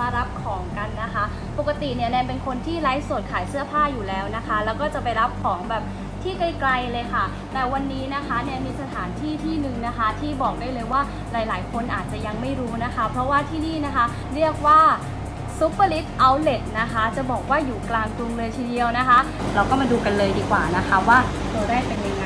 มารับของกันนะคะ ปกติเนี่ยแนนเป็นคนที่ไลฟ์สดขายเสื้อผ้าอยู่แล้วนะคะ แล้วก็จะไปรับของแบบที่ไกลๆเลยค่ะ แต่วันนี้นะคะแนนมีสถานที่ที่หนึ่งนะคะ ที่บอกได้เลยว่าหลายๆ คนอาจจะยังไม่รู้นะคะ เพราะว่าที่นี่นะคะเรียกว่าซูเปอร์ลิทเอาเล t นะคะ จะบอกว่าอยู่กลางกรุงเลยทีเดียวนะคะ เราก็มาดูกันเลยดีกว่านะคะว่าตัวแรกเป็นยังไง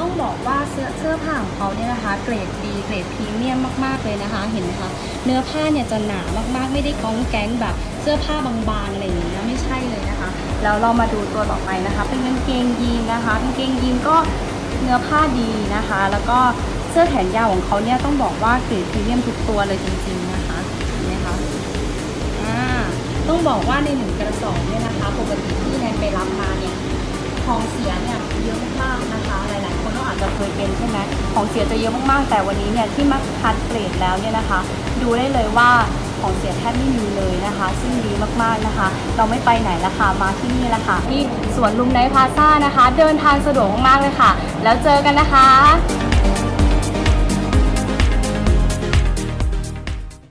ต้องบอกว่าเสื้อเสื้อผ้าของเขาเนี่ยนะคะเกรดดีเกรดพรีเมียมมากๆเลยนะคะเห็นไหมคะเนื้อผ้าเนี่ยจะหนามากๆ ไม่ได้ก้องแก๊งแบบเสื้อผ้าบางๆอะไรอย่างเงี้ยไม่ใช่เลยนะคะแล้วเรามาดูตัวต่อไปนะคะ เป็นกางเกงยีนนะคะกางเกงยีนก็เนื้อผ้าดีนะคะ แล้วก็เสื้อแขนยาวของเขาเนี่ยต้องบอกว่าเกรดพรีเมียมทุกตัวเลยจริงๆนะคะเห็นไหมคะอ่าต้องบอกว่าในหนึ่งกระสอบเนี่ยนะคะปกติที่แนนไปรับมาเนี่ยของ ยเป็นใช่ไหมของเสียจะเยอะมากๆ แต่วันนี้เนี่ยที่มาคัดเกรดแล้วเนี่ยนะคะ ดูได้เลยว่าของเสียแทบไม่มีเลยนะคะ ซึ่งดีมากๆนะคะ เราไม่ไปไหนละค่ะ มาที่นี่ละค่ะ ที่สวนลุมไนพาซ่านะคะ เดินทางสะดวกมากๆเลยค่ะ แล้วเจอกันนะคะ